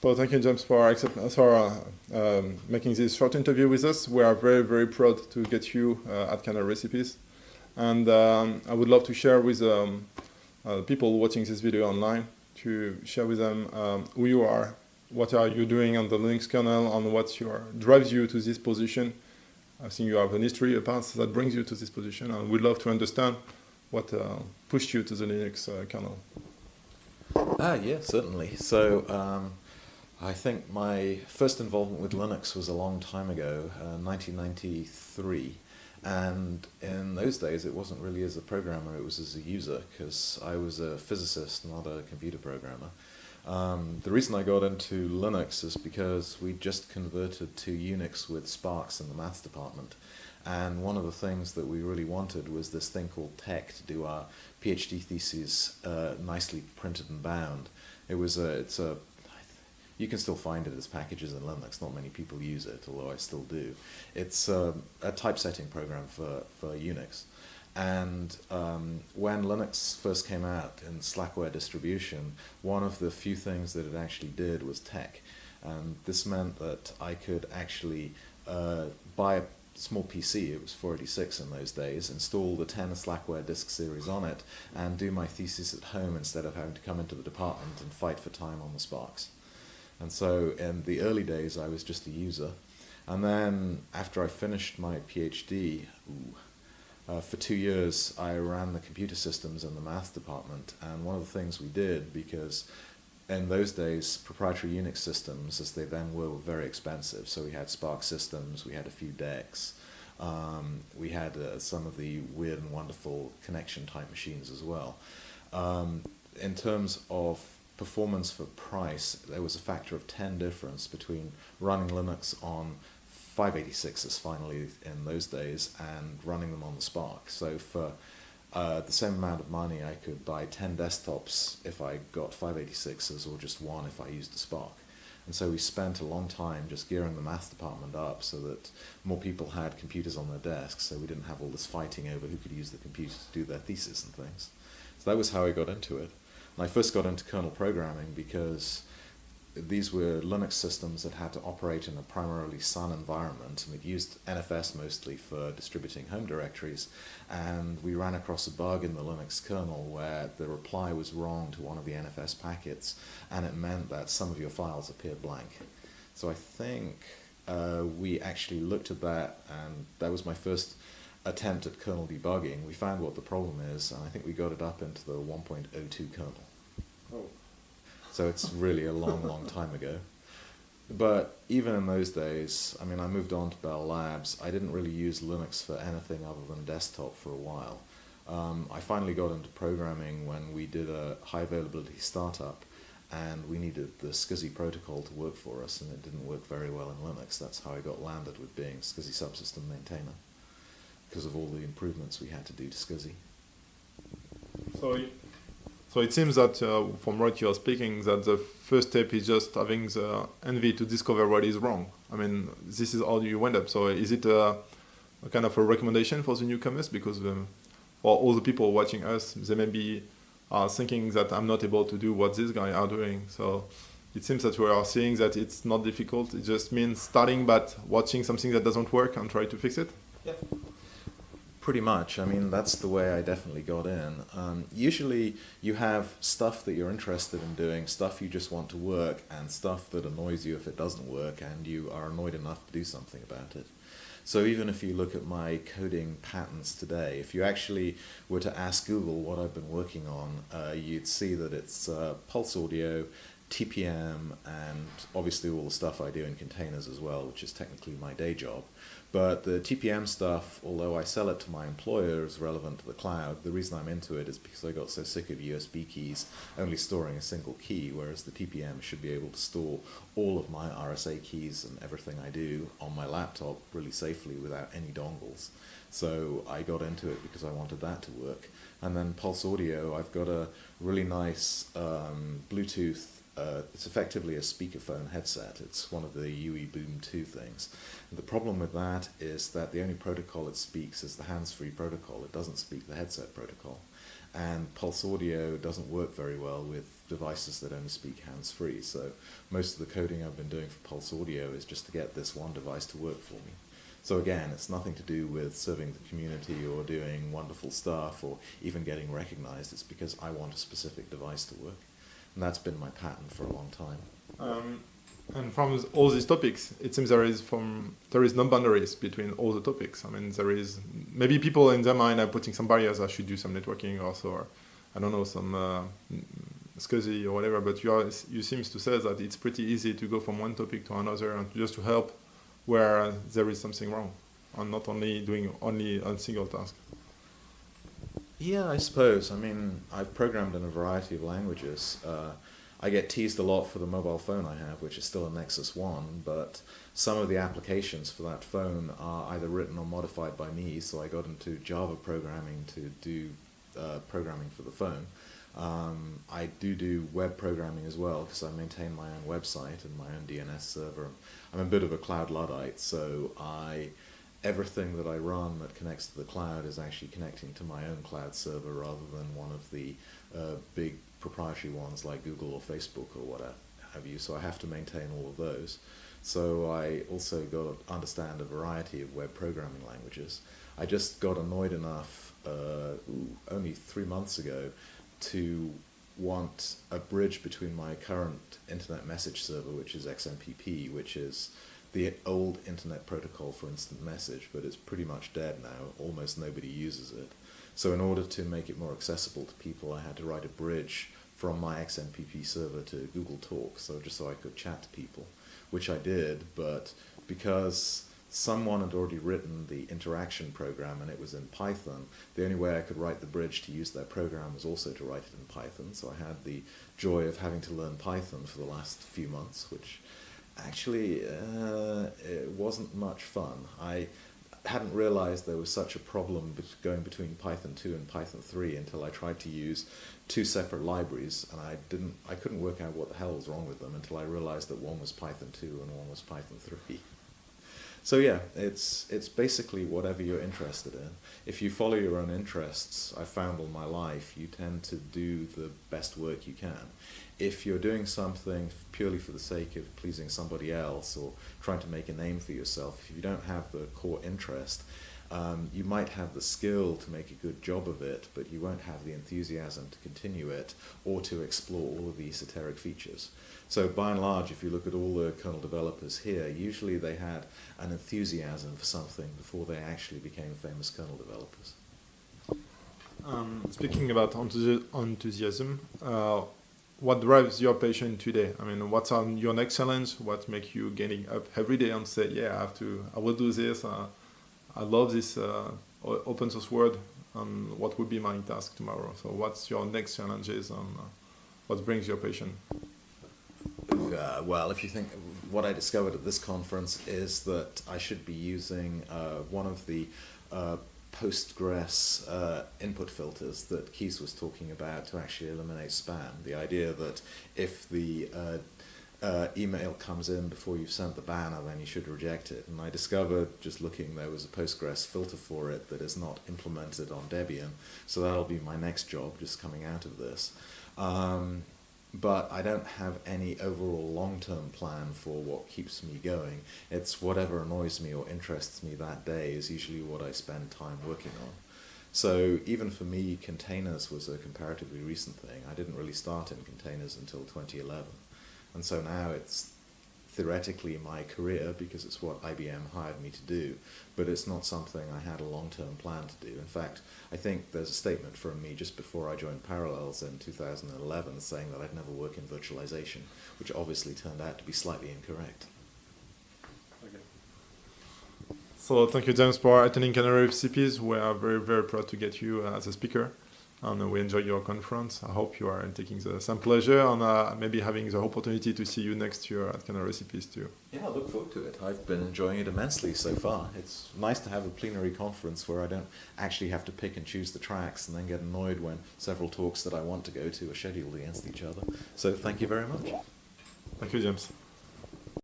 Well, thank you, James, for, accept, for uh, um, making this short interview with us. We are very, very proud to get you uh, at Kernel Recipes. And um, I would love to share with um, uh, people watching this video online to share with them um, who you are, what are you doing on the Linux kernel, and what your, drives you to this position. I think you have an history, a past that brings you to this position, and we'd love to understand what uh, pushed you to the Linux uh, kernel. Ah, yeah, certainly. So um, I think my first involvement with Linux was a long time ago, uh, 1993. And in those days, it wasn't really as a programmer, it was as a user, because I was a physicist, not a computer programmer. Um, the reason I got into Linux is because we just converted to Unix with SPARCs in the maths department. And one of the things that we really wanted was this thing called TeX to do our PhD theses uh, nicely printed and bound. It was a, it's a, you can still find it as packages in Linux. Not many people use it, although I still do. It's um, a typesetting program for, for Unix. And um, when Linux first came out in Slackware distribution, one of the few things that it actually did was TeX. And this meant that I could actually uh, buy a small PC, it was 486 in those days, install the 10 Slackware disk series on it, and do my thesis at home instead of having to come into the department and fight for time on the SPARCs. And so in the early days I was just a user. And then after I finished my PhD, ooh, uh, for two years I ran the computer systems in the math department and one of the things we did because in those days proprietary Unix systems as they then were were very expensive so we had SPARC systems, we had a few DECs, um, we had uh, some of the weird and wonderful connection type machines as well. Um, in terms of performance for price, there was a factor of 10 difference between running Linux on 586s finally in those days and running them on the SPARC. So for uh, the same amount of money I could buy 10 desktops if I got 586s or just one if I used the SPARC. And so we spent a long time just gearing the math department up so that more people had computers on their desks so we didn't have all this fighting over who could use the computer to do their thesis and things. So that was how I got into it. And I first got into kernel programming because these were Linux systems that had to operate in a primarily Sun environment, and we used NFS mostly for distributing home directories, and we ran across a bug in the Linux kernel where the reply was wrong to one of the NFS packets, and it meant that some of your files appeared blank. So I think uh, we actually looked at that, and that was my first attempt at kernel debugging. We found what the problem is, and I think we got it up into the 1.02 kernel. Oh. So it's really a long, long time ago. But even in those days, I mean, I moved on to Bell Labs. I didn't really use Linux for anything other than desktop for a while. Um, I finally got into programming when we did a high availability startup and we needed the SCSI protocol to work for us and it didn't work very well in Linux. That's how I got landed with being SCSI subsystem maintainer because of all the improvements we had to do to SCSI. So so it seems that uh, from what you're speaking, that the first step is just having the envy to discover what is wrong. I mean, this is how you went up. So is it a, a kind of a recommendation for the newcomers? Because um, for all the people watching us, they may be uh, thinking that I'm not able to do what these guys are doing. So it seems that we are seeing that it's not difficult. It just means starting but watching something that doesn't work and try to fix it. Yeah. Pretty much. I mean, that's the way I definitely got in. Um, usually you have stuff that you're interested in doing, stuff you just want to work, and stuff that annoys you if it doesn't work, and you are annoyed enough to do something about it. So even if you look at my coding patterns today, if you actually were to ask Google what I've been working on, uh, you'd see that it's uh, pulse audio, TPM, and obviously all the stuff I do in containers as well, which is technically my day job. But the TPM stuff, although I sell it to my employer as relevant to the cloud, the reason I'm into it is because I got so sick of USB keys only storing a single key, whereas the TPM should be able to store all of my RSA keys and everything I do on my laptop really safely without any dongles. So I got into it because I wanted that to work. And then Pulse Audio, I've got a really nice um, Bluetooth uh, it's effectively a speakerphone headset. It's one of the UE Boom 2 things. And the problem with that is that the only protocol it speaks is the hands-free protocol. It doesn't speak the headset protocol. and Pulse Audio doesn't work very well with devices that only speak hands-free. So most of the coding I've been doing for Pulse Audio is just to get this one device to work for me. So again, it's nothing to do with serving the community or doing wonderful stuff or even getting recognized. It's because I want a specific device to work. And that's been my pattern for a long time. Um, and from all these topics, it seems there is from there is no boundaries between all the topics. I mean, there is maybe people in their mind are putting some barriers. I should do some networking also, or I don't know some uh, SCSI or whatever. But you are you seems to say that it's pretty easy to go from one topic to another and just to help where there is something wrong, and not only doing only a single task. Yeah, I suppose. I mean, I've programmed in a variety of languages. Uh, I get teased a lot for the mobile phone I have, which is still a Nexus 1, but some of the applications for that phone are either written or modified by me, so I got into Java programming to do uh, programming for the phone. Um, I do do web programming as well because I maintain my own website and my own DNS server. I'm a bit of a cloud luddite, so I everything that I run that connects to the cloud is actually connecting to my own cloud server rather than one of the uh, big proprietary ones like Google or Facebook or what have you. So I have to maintain all of those. So I also got to understand a variety of web programming languages. I just got annoyed enough uh, only three months ago to want a bridge between my current internet message server, which is XMPP, which is the old internet protocol for instant message, but it's pretty much dead now. Almost nobody uses it. So in order to make it more accessible to people, I had to write a bridge from my XMPP server to Google Talk, so just so I could chat to people, which I did, but because someone had already written the interaction program and it was in Python. The only way I could write the bridge to use their program was also to write it in Python. So I had the joy of having to learn Python for the last few months, which actually uh, it wasn't much fun. I hadn't realized there was such a problem going between Python 2 and Python 3 until I tried to use two separate libraries and I didn't I couldn't work out what the hell was wrong with them until I realized that one was Python 2 and one was Python 3. So yeah, it's it's basically whatever you're interested in. If you follow your own interests, I've found all my life, you tend to do the best work you can. If you're doing something purely for the sake of pleasing somebody else or trying to make a name for yourself, if you don't have the core interest, um, you might have the skill to make a good job of it, but you won't have the enthusiasm to continue it or to explore all of the esoteric features. So by and large, if you look at all the kernel developers here, usually they had an enthusiasm for something before they actually became famous kernel developers. Um, speaking about enthusiasm, uh, what drives your passion today? I mean, what's on your next challenge? What makes you getting up every day and say, yeah, I have to, I will do this. Uh, I love this uh, open source world. And what would be my task tomorrow? So what's your next challenges and uh, what brings your passion? Uh, well, if you think what I discovered at this conference is that I should be using uh, one of the uh, Postfix uh, input filters that Kees was talking about to actually eliminate spam. The idea that if the uh, email comes in before you've sent the banner, then you should reject it. And I discovered, just looking, there was a Postfix filter for it that is not implemented on Debian. So that'll be my next job, just coming out of this. Um, but I don't have any overall long-term plan for what keeps me going. It's whatever annoys me or interests me that day is usually what I spend time working on. So even for me, containers was a comparatively recent thing. I didn't really start in containers until 2011. And so now it's theoretically my career because it's what IBM hired me to do, but it's not something I had a long-term plan to do. In fact, I think there's a statement from me just before I joined Parallels in 2011 saying that I'd never work in virtualization, which obviously turned out to be slightly incorrect. Okay. So thank you, James, for attending Kernel Recipes. We are very, very proud to get you uh, as a speaker and we enjoy your conference. I hope you are taking the same pleasure and uh, maybe having the opportunity to see you next year at Kernel Recipes too. Yeah, I look forward to it. I've been enjoying it immensely so far. It's nice to have a plenary conference where I don't actually have to pick and choose the tracks and then get annoyed when several talks that I want to go to are scheduled against each other. So thank you very much. Thank you, James.